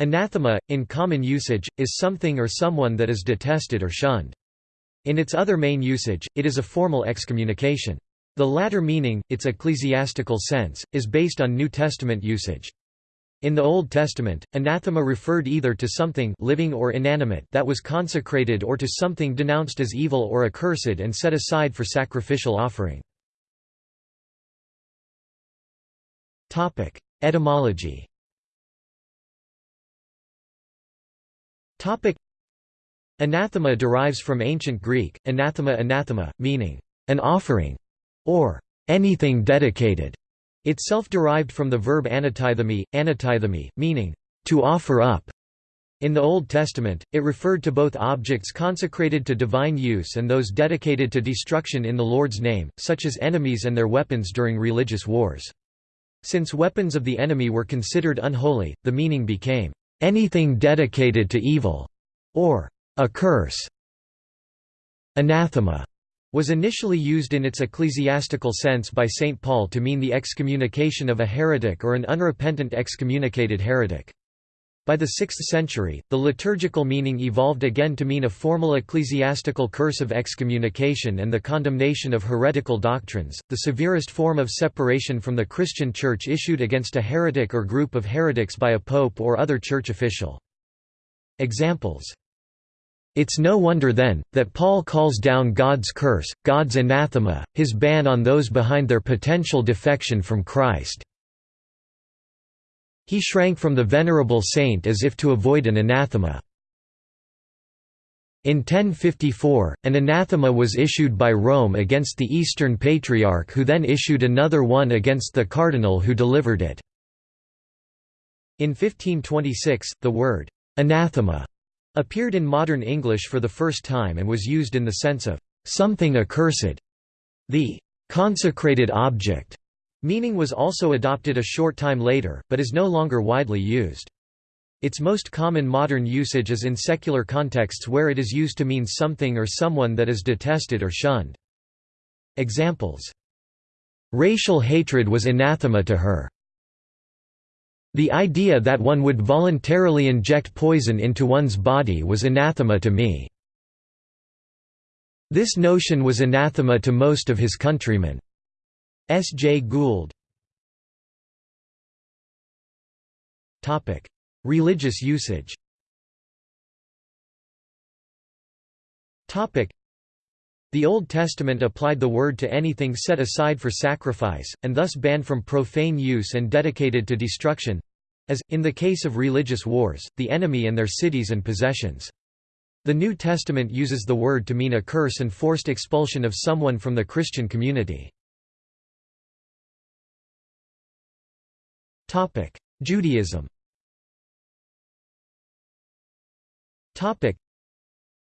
Anathema, in common usage, is something or someone that is detested or shunned. In its other main usage, it is a formal excommunication. The latter meaning, its ecclesiastical sense, is based on New Testament usage. In the Old Testament, anathema referred either to something living or inanimate that was consecrated or to something denounced as evil or accursed and set aside for sacrificial offering. Etymology Anathema derives from ancient Greek, anathema anathema, meaning, an offering, or anything dedicated, itself derived from the verb anatithemi, anatithemi, meaning, to offer up. In the Old Testament, it referred to both objects consecrated to divine use and those dedicated to destruction in the Lord's name, such as enemies and their weapons during religious wars. Since weapons of the enemy were considered unholy, the meaning became, anything dedicated to evil, or a curse. Anathema was initially used in its ecclesiastical sense by St. Paul to mean the excommunication of a heretic or an unrepentant excommunicated heretic. By the 6th century, the liturgical meaning evolved again to mean a formal ecclesiastical curse of excommunication and the condemnation of heretical doctrines, the severest form of separation from the Christian Church issued against a heretic or group of heretics by a pope or other church official. Examples it's no wonder then, that Paul calls down God's curse, God's anathema, his ban on those behind their potential defection from Christ. He shrank from the venerable saint as if to avoid an anathema. In 1054, an anathema was issued by Rome against the Eastern Patriarch who then issued another one against the cardinal who delivered it. In 1526, the word, anathema, appeared in modern English for the first time and was used in the sense of something accursed. The consecrated object Meaning was also adopted a short time later, but is no longer widely used. Its most common modern usage is in secular contexts where it is used to mean something or someone that is detested or shunned. Examples Racial hatred was anathema to her. The idea that one would voluntarily inject poison into one's body was anathema to me. This notion was anathema to most of his countrymen. S. J. Gould Religious usage the Old Testament applied the word to anything set aside for sacrifice, and thus banned from profane use and dedicated to destruction—as, in the case of religious wars, the enemy and their cities and possessions. The New Testament uses the word to mean a curse and forced expulsion of someone from the Christian community. Judaism.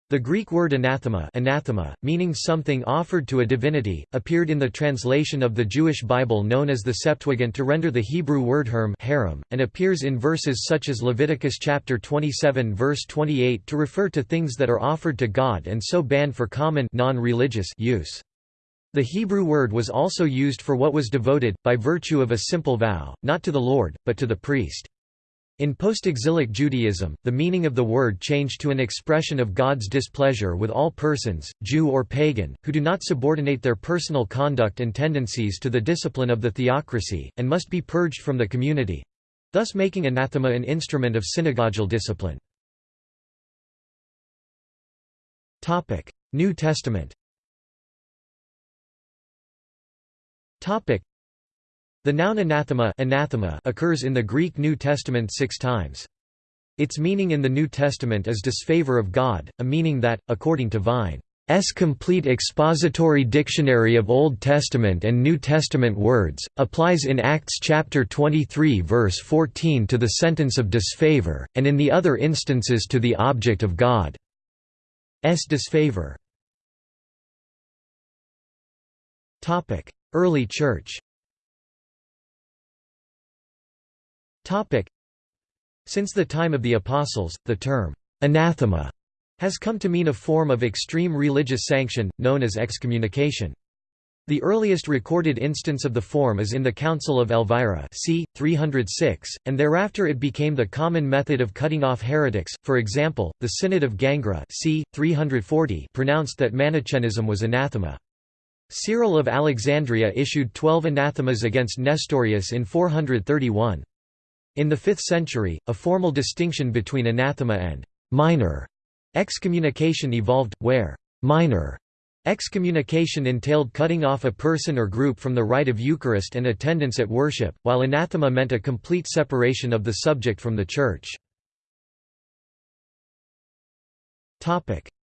The Greek word anathema, anathema meaning something offered to a divinity, appeared in the translation of the Jewish Bible known as the Septuagint to render the Hebrew word herm harem, and appears in verses such as Leviticus chapter 27 verse 28 to refer to things that are offered to God and so banned for common non-religious use. The Hebrew word was also used for what was devoted, by virtue of a simple vow, not to the Lord, but to the priest. In post-exilic Judaism, the meaning of the word changed to an expression of God's displeasure with all persons, Jew or pagan, who do not subordinate their personal conduct and tendencies to the discipline of the theocracy, and must be purged from the community—thus making anathema an instrument of synagogal discipline. New Testament The noun anathema, anathema occurs in the Greek New Testament six times. Its meaning in the New Testament is disfavor of God, a meaning that, according to Vine's complete expository dictionary of Old Testament and New Testament words, applies in Acts chapter 23 verse 14 to the sentence of disfavor, and in the other instances to the object of God's disfavor. Early Church Since the time of the Apostles, the term, anathema, has come to mean a form of extreme religious sanction, known as excommunication. The earliest recorded instance of the form is in the Council of Elvira c. 306, and thereafter it became the common method of cutting off heretics. For example, the Synod of Gangra c. 340 pronounced that Manichaeism was anathema. Cyril of Alexandria issued twelve anathemas against Nestorius in 431. In the 5th century, a formal distinction between anathema and minor excommunication evolved, where minor Excommunication entailed cutting off a person or group from the rite of Eucharist and attendance at worship, while anathema meant a complete separation of the subject from the Church.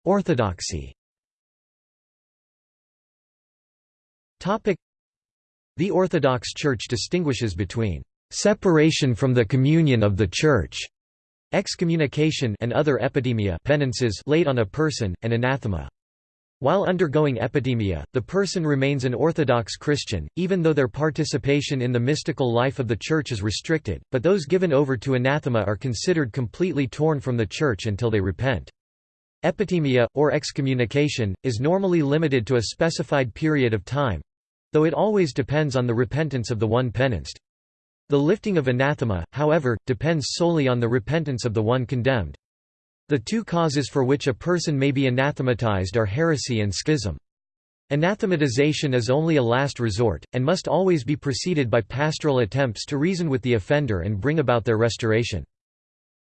Orthodoxy The Orthodox Church distinguishes between separation from the communion of the Church, excommunication and other epitimia penances laid on a person, and anathema. While undergoing epitimia, the person remains an Orthodox Christian, even though their participation in the mystical life of the Church is restricted, but those given over to anathema are considered completely torn from the Church until they repent. Epitimia, or excommunication, is normally limited to a specified period of time—though it always depends on the repentance of the one penanced. The lifting of anathema, however, depends solely on the repentance of the one condemned. The two causes for which a person may be anathematized are heresy and schism. Anathematization is only a last resort, and must always be preceded by pastoral attempts to reason with the offender and bring about their restoration.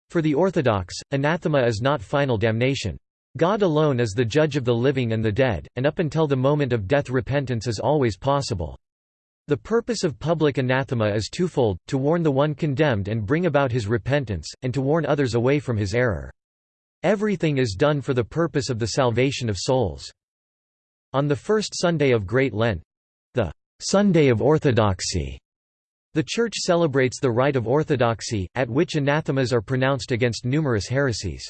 For the Orthodox, anathema is not final damnation. God alone is the judge of the living and the dead, and up until the moment of death repentance is always possible. The purpose of public anathema is twofold, to warn the one condemned and bring about his repentance, and to warn others away from his error. Everything is done for the purpose of the salvation of souls. On the first Sunday of Great Lent—the Sunday of Orthodoxy, the Church celebrates the rite of orthodoxy, at which anathemas are pronounced against numerous heresies.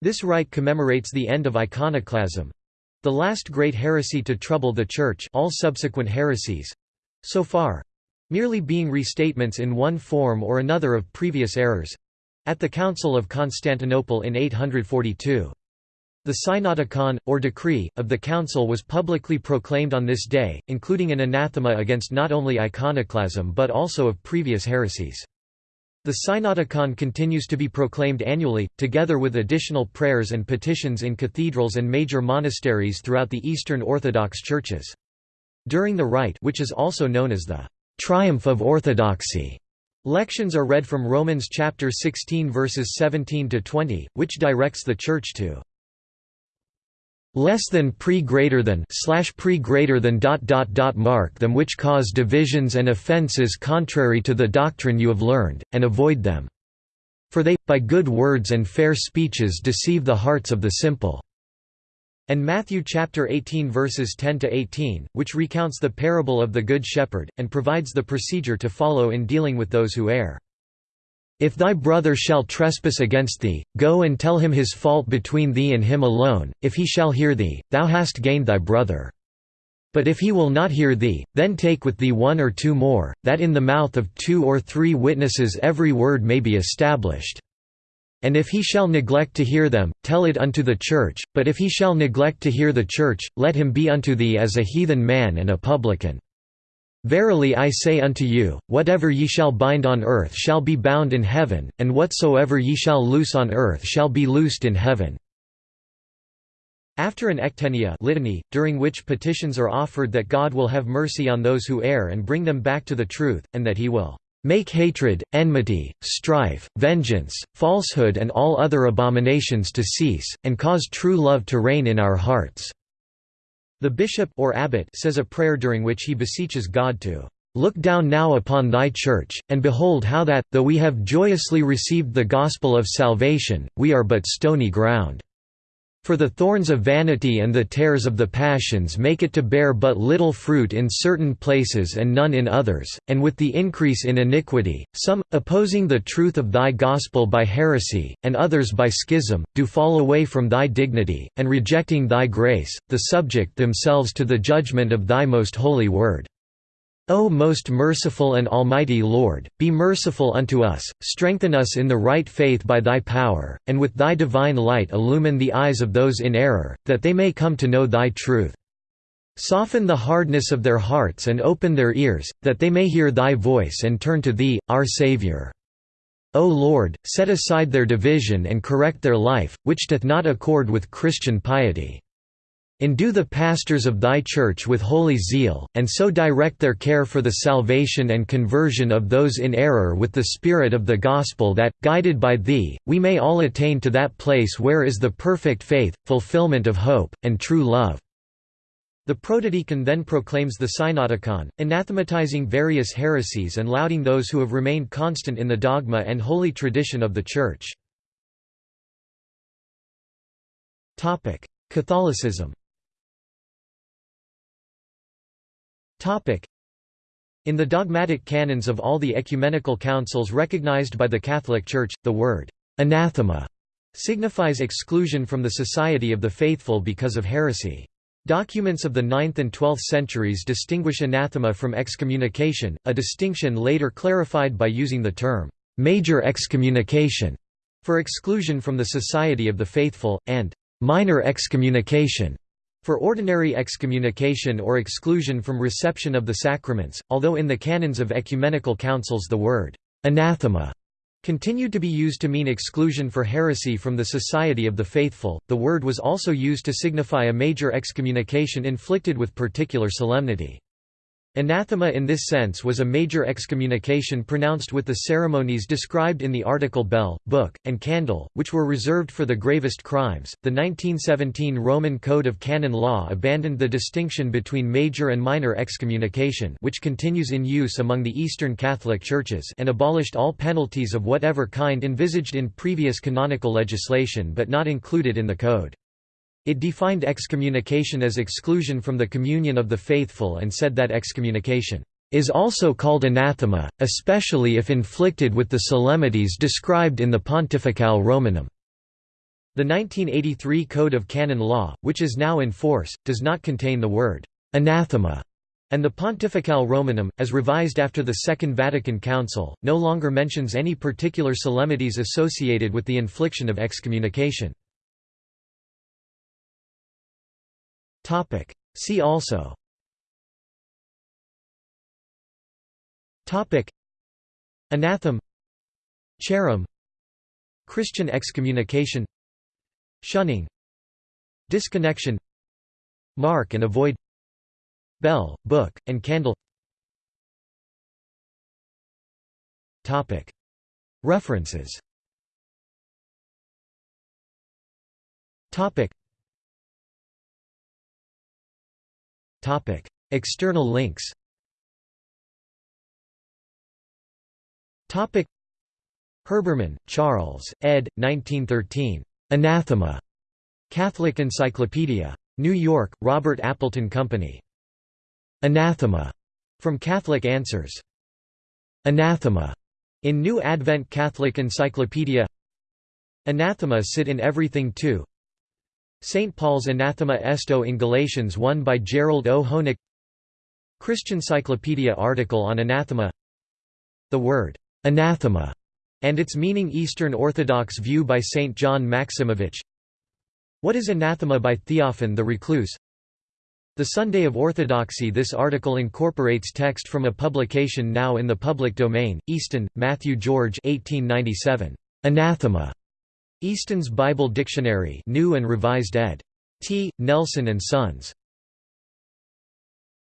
This rite commemorates the end of iconoclasm—the last great heresy to trouble the Church all subsequent heresies—so far—merely being restatements in one form or another of previous errors, at the Council of Constantinople in 842. The Synodicon, or decree, of the Council was publicly proclaimed on this day, including an anathema against not only iconoclasm but also of previous heresies. The Synodicon continues to be proclaimed annually, together with additional prayers and petitions in cathedrals and major monasteries throughout the Eastern Orthodox churches. During the rite which is also known as the «triumph of orthodoxy», Lections are read from Romans chapter 16 verses 17 to 20, which directs the church to less than pre greater than slash pre greater than dot dot dot mark them which cause divisions and offenses contrary to the doctrine you have learned, and avoid them. For they, by good words and fair speeches deceive the hearts of the simple and Matthew chapter 18 verses 10 to 18, which recounts the parable of the good shepherd and provides the procedure to follow in dealing with those who err. If thy brother shall trespass against thee, go and tell him his fault between thee and him alone, if he shall hear thee, thou hast gained thy brother. But if he will not hear thee, then take with thee one or two more, that in the mouth of two or three witnesses every word may be established. And if he shall neglect to hear them, tell it unto the church, but if he shall neglect to hear the church, let him be unto thee as a heathen man and a publican. Verily I say unto you, whatever ye shall bind on earth shall be bound in heaven, and whatsoever ye shall loose on earth shall be loosed in heaven." After an ectenia litany, during which petitions are offered that God will have mercy on those who err and bring them back to the truth, and that he will Make hatred, enmity, strife, vengeance, falsehood and all other abominations to cease, and cause true love to reign in our hearts." The bishop or abbot says a prayer during which he beseeches God to Look down now upon thy church, and behold how that, though we have joyously received the gospel of salvation, we are but stony ground. For the thorns of vanity and the tares of the passions make it to bear but little fruit in certain places and none in others, and with the increase in iniquity, some, opposing the truth of thy gospel by heresy, and others by schism, do fall away from thy dignity, and rejecting thy grace, the subject themselves to the judgment of thy most holy word. O most merciful and almighty Lord, be merciful unto us, strengthen us in the right faith by thy power, and with thy divine light illumine the eyes of those in error, that they may come to know thy truth. Soften the hardness of their hearts and open their ears, that they may hear thy voice and turn to thee, our Saviour. O Lord, set aside their division and correct their life, which doth not accord with Christian piety. Endue the pastors of thy church with holy zeal, and so direct their care for the salvation and conversion of those in error with the spirit of the gospel that, guided by thee, we may all attain to that place where is the perfect faith, fulfillment of hope, and true love." The protodeacon then proclaims the Synodicon, anathematizing various heresies and lauding those who have remained constant in the dogma and holy tradition of the Church. Catholicism In the dogmatic canons of all the ecumenical councils recognized by the Catholic Church, the word «anathema» signifies exclusion from the society of the faithful because of heresy. Documents of the 9th and 12th centuries distinguish anathema from excommunication, a distinction later clarified by using the term «major excommunication» for exclusion from the society of the faithful, and «minor excommunication» For ordinary excommunication or exclusion from reception of the sacraments, although in the canons of ecumenical councils the word anathema continued to be used to mean exclusion for heresy from the Society of the Faithful, the word was also used to signify a major excommunication inflicted with particular solemnity. Anathema in this sense was a major excommunication pronounced with the ceremonies described in the article bell, book, and candle, which were reserved for the gravest crimes. The 1917 Roman Code of Canon Law abandoned the distinction between major and minor excommunication, which continues in use among the Eastern Catholic churches, and abolished all penalties of whatever kind envisaged in previous canonical legislation but not included in the code. It defined excommunication as exclusion from the communion of the faithful and said that excommunication is also called anathema, especially if inflicted with the solemnities described in the Pontificale Romanum. The 1983 Code of Canon Law, which is now in force, does not contain the word anathema, and the Pontificale Romanum, as revised after the Second Vatican Council, no longer mentions any particular solemnities associated with the infliction of excommunication. See also. Topic. Anathem Christian excommunication. Shunning. Disconnection. Mark and avoid. Bell, book, and candle. Topic. References. Topic External links Herbermann, Charles, ed. 1913. Anathema. Catholic Encyclopedia. New York, Robert Appleton Company. Anathema. From Catholic Answers. Anathema. In New Advent Catholic Encyclopedia Anathema sit in everything too St. Paul's Anathema Esto in Galatians 1 by Gerald O. Hoenig Christian Cyclopedia article on anathema The word, anathema, and its meaning Eastern Orthodox view by St. John Maximovich What is anathema by Theophan the Recluse The Sunday of Orthodoxy This article incorporates text from a publication now in the public domain, Easton, Matthew George 1897. Anathema. Easton's Bible Dictionary New and Revised ed. T. Nelson and Sons.